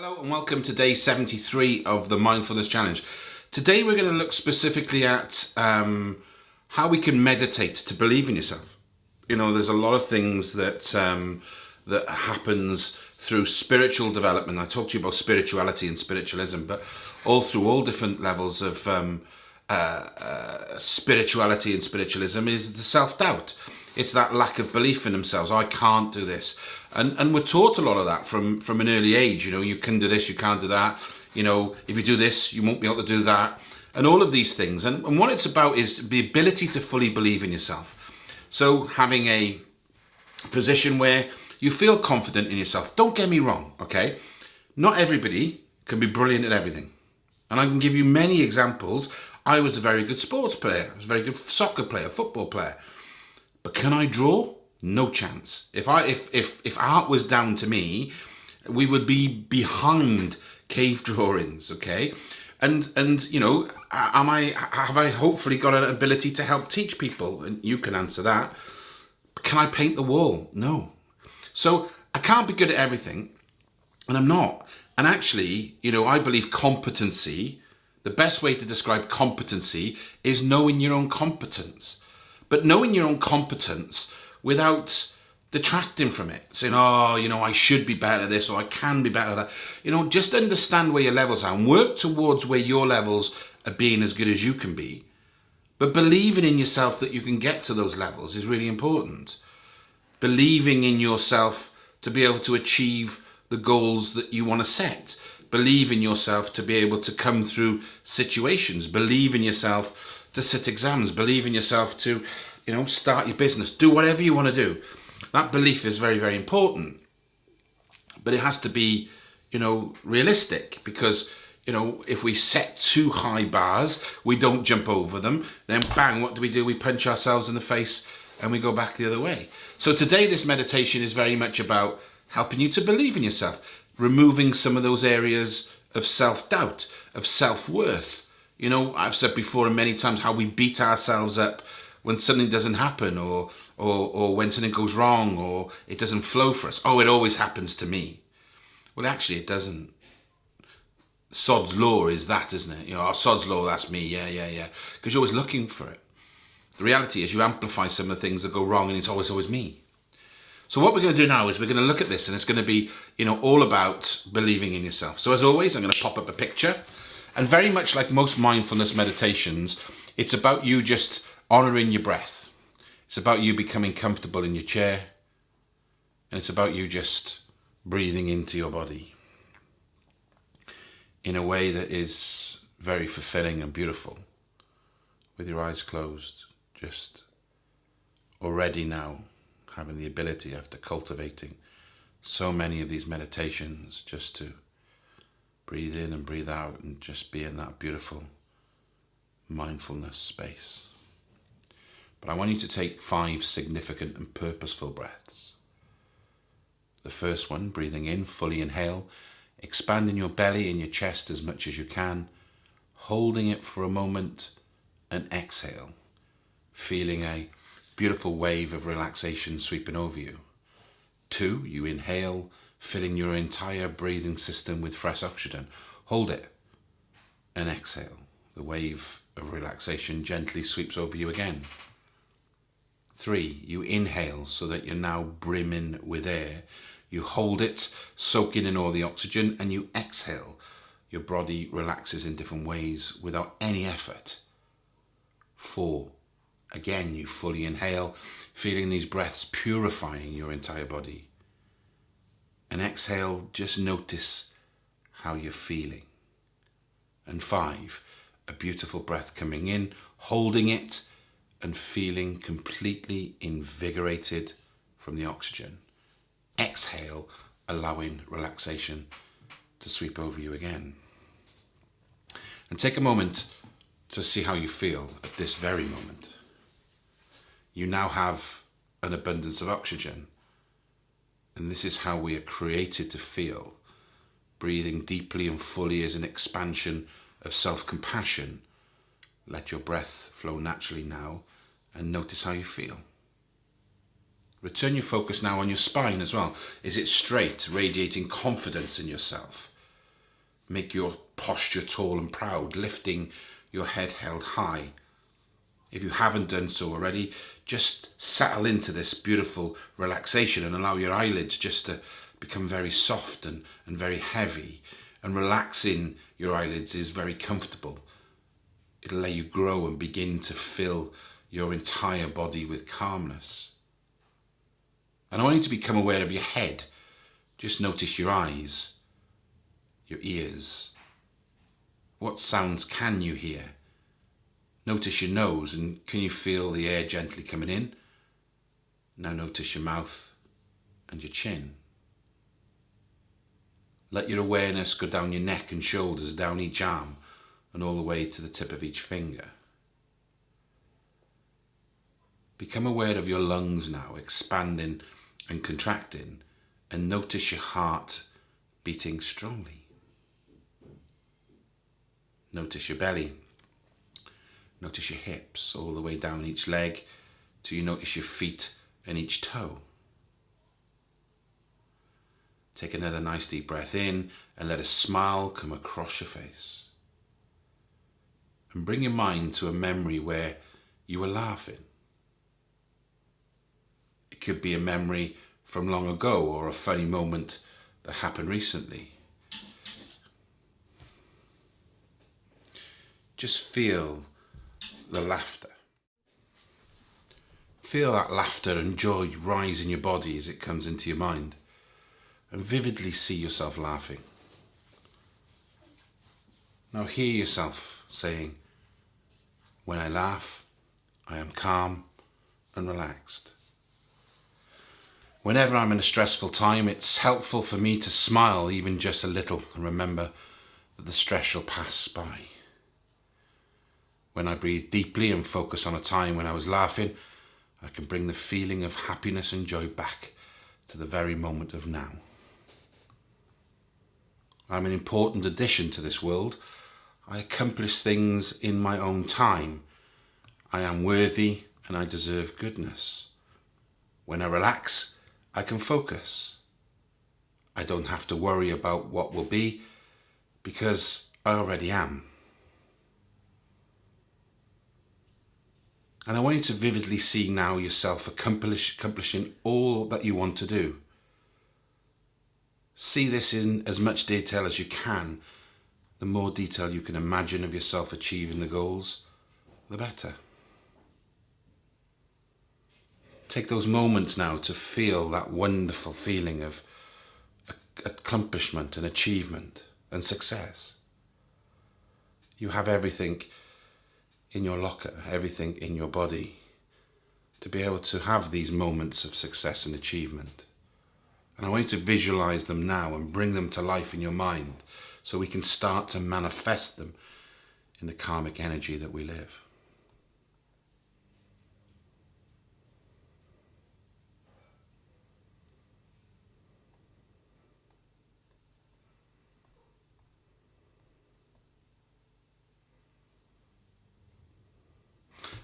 Hello and welcome to day 73 of the Mindfulness Challenge. Today we're going to look specifically at um, how we can meditate to believe in yourself. You know, there's a lot of things that um, that happens through spiritual development. I talked to you about spirituality and spiritualism, but all through all different levels of um, uh, uh, spirituality and spiritualism is the self-doubt. It's that lack of belief in themselves. I can't do this. And, and we're taught a lot of that from, from an early age. You know, you can do this, you can't do that. You know, if you do this, you won't be able to do that. And all of these things. And, and what it's about is the ability to fully believe in yourself. So having a position where you feel confident in yourself. Don't get me wrong, okay? Not everybody can be brilliant at everything. And I can give you many examples. I was a very good sports player. I was a very good soccer player, football player. But can I draw? No chance. If I if if if art was down to me, we would be behind cave drawings, okay? And and you know, am I have I hopefully got an ability to help teach people? And you can answer that. Can I paint the wall? No. So I can't be good at everything, and I'm not. And actually, you know, I believe competency, the best way to describe competency is knowing your own competence. But knowing your own competence without detracting from it, saying, oh, you know, I should be better at this or I can be better at that. You know, just understand where your levels are and work towards where your levels are being as good as you can be. But believing in yourself that you can get to those levels is really important. Believing in yourself to be able to achieve the goals that you want to set. Believe in yourself to be able to come through situations. Believe in yourself to sit exams, believe in yourself to, you know, start your business, do whatever you want to do. That belief is very, very important. But it has to be, you know, realistic because, you know, if we set too high bars, we don't jump over them, then bang, what do we do? We punch ourselves in the face and we go back the other way. So today this meditation is very much about helping you to believe in yourself, removing some of those areas of self-doubt, of self-worth, you know, I've said before and many times how we beat ourselves up when something doesn't happen or, or, or when something goes wrong or it doesn't flow for us. Oh, it always happens to me. Well, actually, it doesn't. Sod's law is that, isn't it? You know, oh, Sod's law, that's me. Yeah, yeah, yeah. Because you're always looking for it. The reality is you amplify some of the things that go wrong and it's always, always me. So what we're going to do now is we're going to look at this and it's going to be, you know, all about believing in yourself. So as always, I'm going to pop up a picture and very much like most mindfulness meditations, it's about you just honoring your breath. It's about you becoming comfortable in your chair. And it's about you just breathing into your body in a way that is very fulfilling and beautiful. With your eyes closed, just already now having the ability after cultivating so many of these meditations just to breathe in and breathe out and just be in that beautiful mindfulness space. But I want you to take five significant and purposeful breaths. The first one, breathing in, fully inhale, expanding your belly and your chest as much as you can, holding it for a moment and exhale, feeling a beautiful wave of relaxation sweeping over you. Two, you inhale, filling your entire breathing system with fresh oxygen. Hold it and exhale. The wave of relaxation gently sweeps over you again. Three, you inhale so that you're now brimming with air. You hold it, soaking in all the oxygen, and you exhale. Your body relaxes in different ways without any effort. Four, again, you fully inhale, feeling these breaths purifying your entire body and exhale, just notice how you're feeling. And five, a beautiful breath coming in, holding it and feeling completely invigorated from the oxygen. Exhale, allowing relaxation to sweep over you again. And take a moment to see how you feel at this very moment. You now have an abundance of oxygen and this is how we are created to feel. Breathing deeply and fully is an expansion of self-compassion. Let your breath flow naturally now and notice how you feel. Return your focus now on your spine as well. Is it straight, radiating confidence in yourself? make your posture tall and proud, lifting your head held high. If you haven't done so already, just settle into this beautiful relaxation and allow your eyelids just to become very soft and, and very heavy. And relaxing your eyelids is very comfortable. It'll let you grow and begin to fill your entire body with calmness. And I want you to become aware of your head. Just notice your eyes, your ears. What sounds can you hear? Notice your nose and can you feel the air gently coming in? Now notice your mouth and your chin. Let your awareness go down your neck and shoulders, down each arm and all the way to the tip of each finger. Become aware of your lungs now, expanding and contracting, and notice your heart beating strongly. Notice your belly Notice your hips all the way down each leg till you notice your feet and each toe. Take another nice deep breath in and let a smile come across your face. And bring your mind to a memory where you were laughing. It could be a memory from long ago or a funny moment that happened recently. Just feel the laughter. Feel that laughter and joy rise in your body as it comes into your mind and vividly see yourself laughing. Now hear yourself saying, when I laugh, I am calm and relaxed. Whenever I'm in a stressful time, it's helpful for me to smile even just a little and remember that the stress shall pass by. When I breathe deeply and focus on a time when I was laughing, I can bring the feeling of happiness and joy back to the very moment of now. I'm an important addition to this world. I accomplish things in my own time. I am worthy and I deserve goodness. When I relax, I can focus. I don't have to worry about what will be because I already am. And I want you to vividly see now yourself accomplish, accomplishing all that you want to do. See this in as much detail as you can. The more detail you can imagine of yourself achieving the goals, the better. Take those moments now to feel that wonderful feeling of accomplishment and achievement and success. You have everything in your locker, everything in your body, to be able to have these moments of success and achievement. And I want you to visualize them now and bring them to life in your mind so we can start to manifest them in the karmic energy that we live.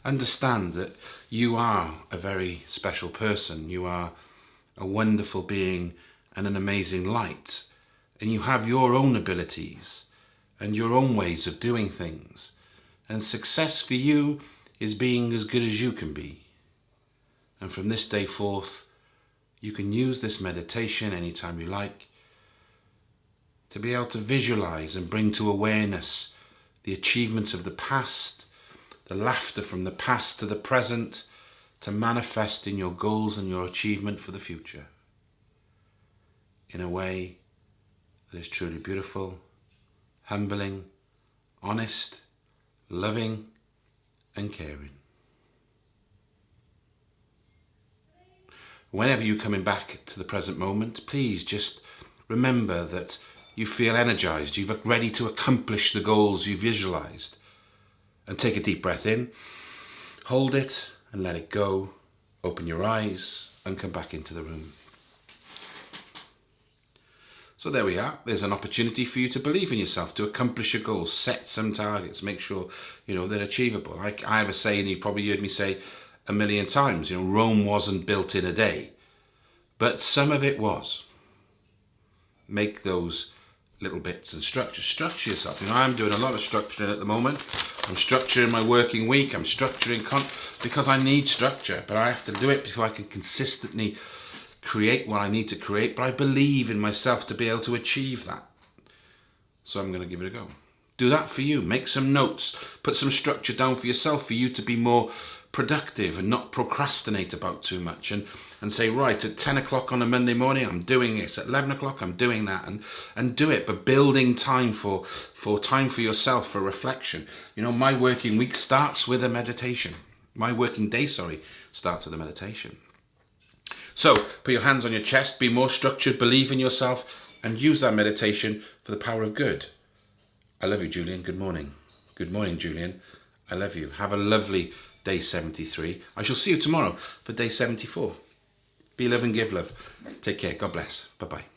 Understand that you are a very special person. You are a wonderful being and an amazing light. And you have your own abilities and your own ways of doing things. And success for you is being as good as you can be. And from this day forth, you can use this meditation anytime you like to be able to visualize and bring to awareness the achievements of the past the laughter from the past to the present to manifest in your goals and your achievement for the future in a way that is truly beautiful, humbling, honest, loving and caring. Whenever you're coming back to the present moment, please just remember that you feel energized, you're ready to accomplish the goals you visualized and take a deep breath in. Hold it and let it go. Open your eyes and come back into the room. So there we are. There's an opportunity for you to believe in yourself, to accomplish your goals, set some targets, make sure you know they're achievable. I, I have a saying you've probably heard me say a million times. You know, Rome wasn't built in a day, but some of it was. Make those little bits and structure. Structure yourself. You know, I'm doing a lot of structuring at the moment. I'm structuring my working week. I'm structuring con because I need structure, but I have to do it before I can consistently create what I need to create. But I believe in myself to be able to achieve that. So I'm going to give it a go. Do that for you. Make some notes. Put some structure down for yourself for you to be more productive and not procrastinate about too much and and say right at 10 o'clock on a monday morning i'm doing this. At 11 o'clock i'm doing that and and do it but building time for for time for yourself for reflection. You know my working week starts with a meditation. My working day sorry starts with a meditation. So put your hands on your chest be more structured believe in yourself and use that meditation for the power of good. I love you julian. Good morning. Good morning julian. I love you. Have a lovely day 73. I shall see you tomorrow for day 74. Be love and give love. Take care. God bless. Bye bye.